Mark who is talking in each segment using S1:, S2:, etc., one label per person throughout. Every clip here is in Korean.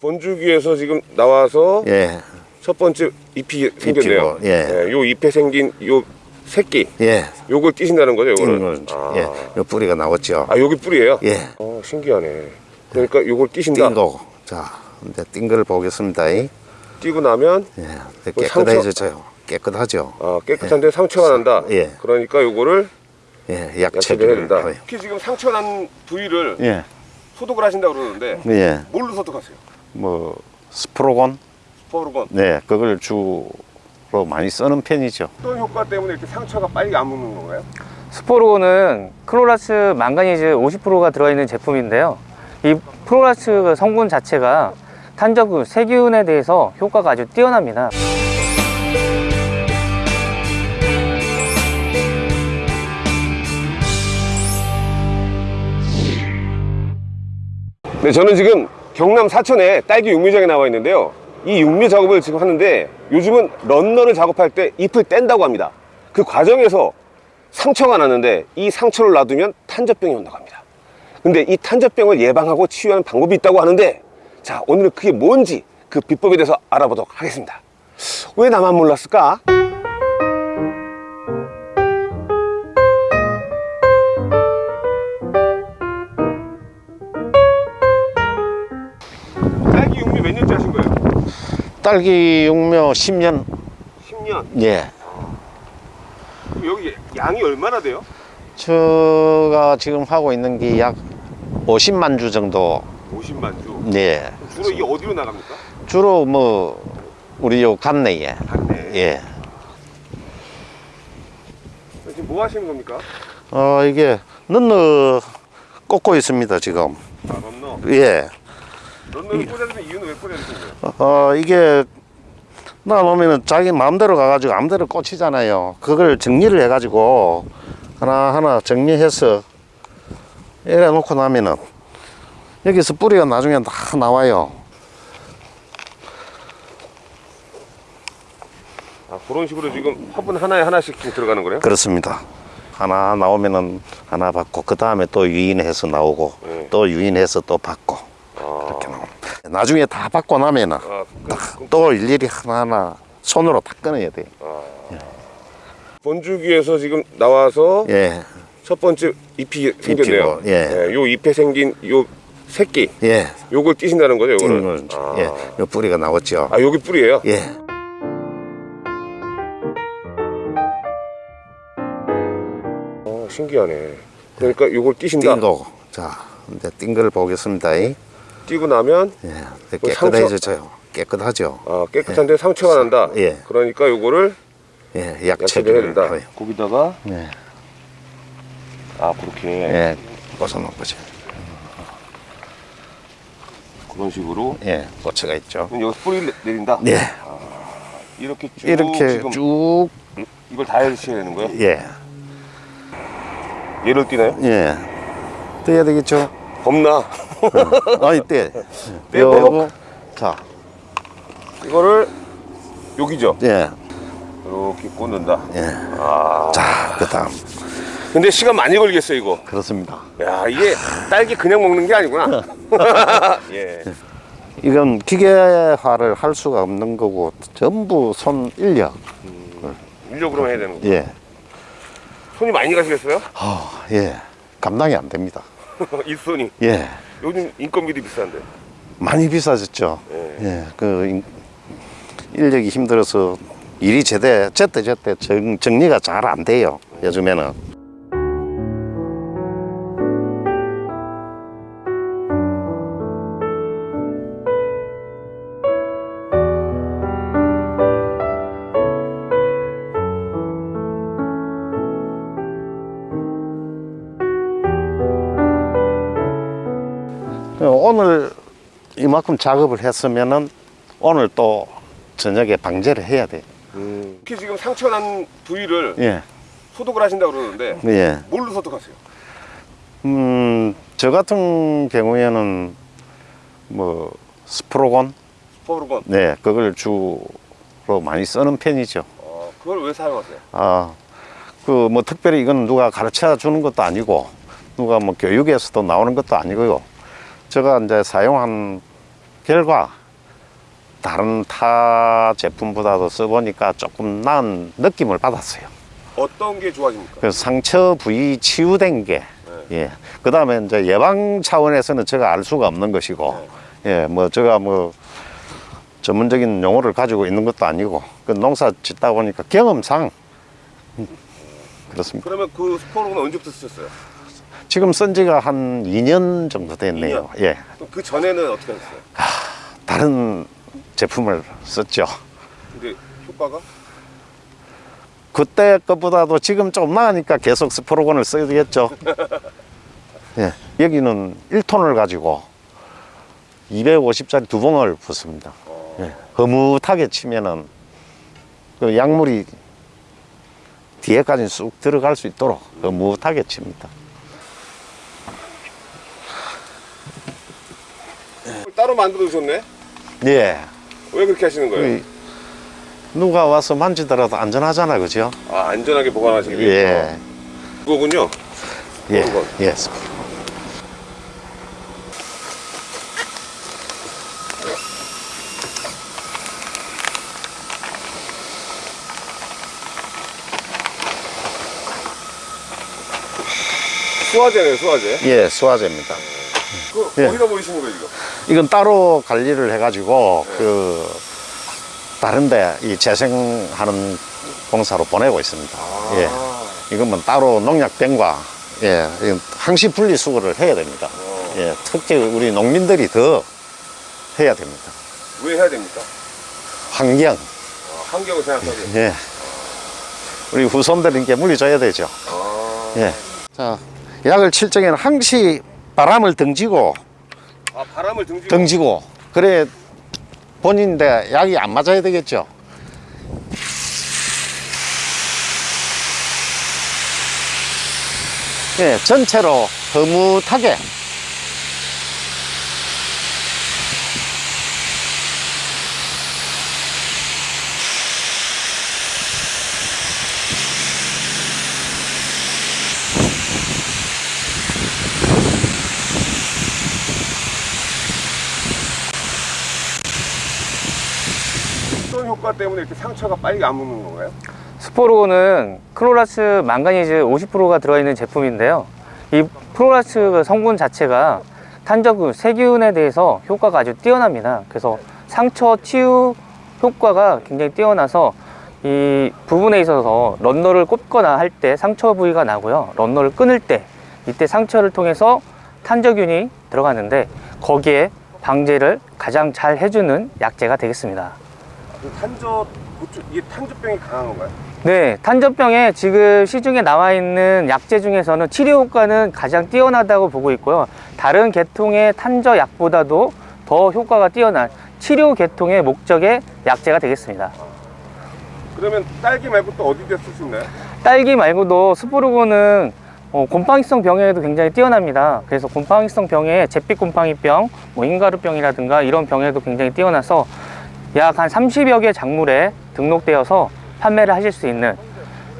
S1: 본주기에서 지금 나와서
S2: 예,
S1: 첫 번째 잎이 생겼네요.
S2: 잎이고, 예.
S1: 요 잎에 생긴 요 새끼
S2: 예.
S1: 요걸 띄신다는 거죠.
S2: 건,
S1: 아.
S2: 예, 요 뿌리가 나왔죠.
S1: 아, 여기 뿌리예요?
S2: 예.
S1: 어, 신기하네. 그러니까 요걸 띄신다.
S2: 띈 거. 자, 이제 띈 거를 보겠습니다. 예,
S1: 띄고 나면
S2: 이제
S1: 그 상처-
S2: 깨끗해져요. 깨끗하죠.
S1: 아, 깨끗한데 상처가 난다.
S2: 예.
S1: 그러니까 요거를
S2: 예,
S1: 야채를 해야
S2: 약체를
S1: 된다.
S2: 하고요.
S1: 특히 지금 상처 난 부위를
S2: 예,
S1: 소독을 하신다고 그러는데
S2: 예,
S1: 뭘로 소독하세요?
S2: 뭐 스포르곤,
S1: 스포르곤
S2: 네, 그걸 주로 많이 쓰는 편이죠.
S1: 어떤 효과 때문에 이렇게 상처가 빨리 아무는 건가요?
S3: 스포르곤은 프로클로라즈 망가니즈 50%가 들어있는 제품인데요. 이 프로클로라즈 성분 자체가 탄저균, 세균에 대해서 효과가 아주 뛰어납니다.
S1: 네, 저는 지금 경남 사천에 딸기 육묘장에 나와 있는데요. 이 육묘 작업을 지금 하는데 요즘은 런너를 작업할 때 잎을 뗀다고 합니다. 그 과정에서 상처가 났는데 이 상처를 놔두면 탄저병이 온다고 합니다. 근데 이 탄저병을 예방하고 치유하는 방법이 있다고 하는데 자, 오늘은 그게 뭔지 그 비법에 대해서 알아보도록 하겠습니다. 왜 나만 몰랐을까? 딸기 육묘
S2: 10년,
S1: 10년.
S2: 예.
S1: 그럼 여기 양이 얼마나 돼요?
S2: 제가 지금 하고 있는 게 약 50만 주 정도,
S1: 50만 주.
S2: 네.
S1: 주로 이게 어디로 나갑니까?
S2: 주로 뭐, 우리 요 간내에,
S1: 당내.
S2: 예.
S1: 지금 뭐 하시는 겁니까?
S2: 어, 이게 넣어 꽂고 있습니다, 지금.
S1: 아, 런너.
S2: 예.
S1: 런너를 꽂아주는 이유는 왜 꽂아주신 거예요?
S2: 어, 이게 나오면은 자기 마음대로 가가지고 아무데로 꽂히잖아요. 그걸 정리를 해가지고 하나하나 정리해서 이래 놓고 나면은 여기서 뿌리가 나중에 다 나와요.
S1: 아, 그런 식으로 지금 화분 하나에 하나씩 지금 들어가는 거예요?
S2: 그렇습니다. 하나 나오면은 하나 받고 그 다음에 또 유인해서 나오고
S1: 네.
S2: 또 유인해서 또 받고 나중에 다 받고 나면은
S1: 아, 그,
S2: 또 일일이 하나하나 손으로 다 끊어야 돼요.
S1: 본주기에서 지금 나와서
S2: 예,
S1: 첫 번째 잎이 생겼네요.
S2: 잎이고, 예.
S1: 요 잎에 생긴 요 새끼.
S2: 예.
S1: 요걸 띄신다는 거죠,
S2: 건,
S1: 아.
S2: 예, 요 뿌리가 나왔죠.
S1: 아, 여기 뿌리예요?
S2: 예.
S1: 어, 신기하네. 그러니까 요걸 띄신다.
S2: 띈 거. 자, 이제 띈 걸 보겠습니다. 예,
S1: 띄고 나면 그 상처-
S2: 깨끗해져요. 깨끗하죠.
S1: 아, 깨끗한데 상처가 난다.
S2: 예.
S1: 그러니까 요거를
S2: 예,
S1: 야채를 해야
S2: 약체를
S1: 된다.
S2: 하고요.
S1: 거기다가
S2: 예,
S1: 아, 그렇게
S2: 예, 꽂아놓은 거죠.
S1: 그런 식으로
S2: 예, 고체가 있죠.
S1: 그럼 여기 뿌리 를 내린다.
S2: 예,
S1: 이렇게 쭉
S2: 이렇게 쭉,
S1: 이걸 다 해주셔야 되는 거예요?
S2: 예,
S1: 얘를 띄나요?
S2: 예. 떼야 되겠죠?
S1: 겁나.
S2: 아니, 떼.
S1: 떼고.
S2: 요거, 자,
S1: 이거를 여기죠.
S2: 예,
S1: 이렇게 꽂는다.
S2: 예.
S1: 아.
S2: 자, 그 다음.
S1: 근데 시간 많이 걸리겠어요, 이거.
S2: 그렇습니다.
S1: 야, 이게 딸기 그냥 먹는 게 아니구나. 예.
S2: 이건 기계화를 할 수가 없는 거고, 전부 손 인력.
S1: 인력으로 해야 되는 거.
S2: 예.
S1: 손이 많이 가시겠어요?
S2: 아, 예. 감당이 안 됩니다.
S1: 이 손이.
S2: 예.
S1: 요즘 인건비도 비싼데.
S2: 많이 비싸졌죠.
S1: 예.
S2: 예. 그 인- 인력이 힘들어서 일이 제대 제때 제때 정, 정리가 잘 안 돼요. 요즘에는. 오늘 이만큼 작업을 했으면은 오늘 또 저녁에 방제를 해야 돼.
S1: 특히 지금 상처 난 부위를
S2: 예.
S1: 소독을 하신다고 그러는데
S2: 예.
S1: 뭘로 소독하세요?
S2: 음, 저 같은 경우에는 뭐 스프로곤,
S1: 포르건.
S2: 네, 그걸 주로 많이 쓰는 편이죠.
S1: 어, 그걸 왜 사용하세요?
S2: 어, 그뭐 특별히 이건 누가 가르쳐 주는 것도 아니고 누가 뭐 교육에서도 나오는 것도 아니고요. 제가 이제 사용한 결과 다른 타 제품보다도 써보니까 조금 나은 느낌을 받았어요.
S1: 어떤 게 좋아집니까?
S2: 그 상처 부위 치유된 게, 예. 그 다음에 이제 예방 차원에서는 제가 알 수가 없는 것이고, 예, 뭐 제가 뭐 전문적인 용어를 가지고 있는 것도 아니고, 그 농사 짓다 보니까 경험상 음, 그렇습니다.
S1: 그러면 그 스포로는 언제부터 쓰셨어요?
S2: 지금 쓴 지가 한 2년 정도 됐네요. 예.
S1: 그럼 그 전에는 어떻게 하셨어요?
S2: 다른 제품을 썼죠.
S1: 근데 효과가?
S2: 그때 것보다도 지금 좀 나으니까 계속 스포로건을 써야겠죠. 예, 여기는 1톤을 가지고 250짜리 두 봉을 붓습니다. 예, 허무하게 치면은 그 약물이 뒤에까지 쑥 들어갈 수 있도록 허무하게 칩니다.
S1: 따로 만들어 두셨네?
S2: 예.
S1: 왜 그렇게 하시는 거예요?
S2: 그 누가 와서 만지더라도 안전하잖아, 그죠?
S1: 아 안전하게 보관하시기 위해서
S2: 예.
S1: 이거군요
S2: 예.
S1: 그거.
S2: 예.
S1: 수화제네요 수화제
S2: 예, 수화제입니다.
S1: 그
S2: 예.
S1: 어디다 보이시는 거예요 이거?
S2: 이건 따로 관리를 해가지고 그 다른데 이 재생하는 공사로 보내고 있습니다. 예, 이건 따로 농약병과 예, 이건 항시 분리 수거를 해야 됩니다. 예, 특히 우리 농민들이 더 해야 됩니다.
S1: 왜 해야 됩니까?
S2: 환경,
S1: 아, 환경을 생각하게
S2: 예, 우리 후손들에게 물려줘야 되죠.
S1: 아,
S2: 예, 자 약을 칠 적에는 항시 바람을 등지고
S1: 아 바람을 등지고
S2: 등지고 그래 본인데 약이 안 맞아야 되겠죠. 예, 전체로 흐뭇하게
S1: 효과 때문에 이렇게 상처가 빨리 아무는 건가요?
S3: 스포르곤은 프로클로라즈 망가니즈 50%가 들어있는 제품인데요. 이 프로클로라즈 성분 자체가 탄저균, 세균에 대해서 효과가 아주 뛰어납니다. 그래서 상처 치유 효과가 굉장히 뛰어나서 이 부분에 있어서 runner를 꼽거나 할 때 상처 부위가 나고요. runner를 끊을 때 이때 상처를 통해서 탄저균이 들어가는데 거기에 방제를 가장 잘 해주는 약재가 되겠습니다.
S1: 그 탄저 이게 탄저병이 강한 건가요?
S3: 네, 탄저병에 지금 시중에 나와 있는 약재 중에서는 치료 효과는 가장 뛰어나다고 보고 있고요. 다른 계통의 탄저 약보다도 더 효과가 뛰어난 치료 계통의 목적의 약재가 되겠습니다.
S1: 그러면 딸기 말고 또 어디 데쓸 수 있나요?
S3: 딸기 말고도 스포르고는 어, 곰팡이성 병에도 굉장히 뛰어납니다. 그래서 곰팡이성 병에 잿빛 곰팡이병, 뭐 흰가루병이라든가 이런 병에도 굉장히 뛰어나서 약 한 30여 개 작물에 등록되어서 판매를 하실 수 있는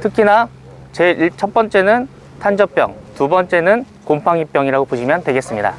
S3: 특히나 제 첫 번째는 탄저병, 두 번째는 곰팡이병이라고 보시면 되겠습니다.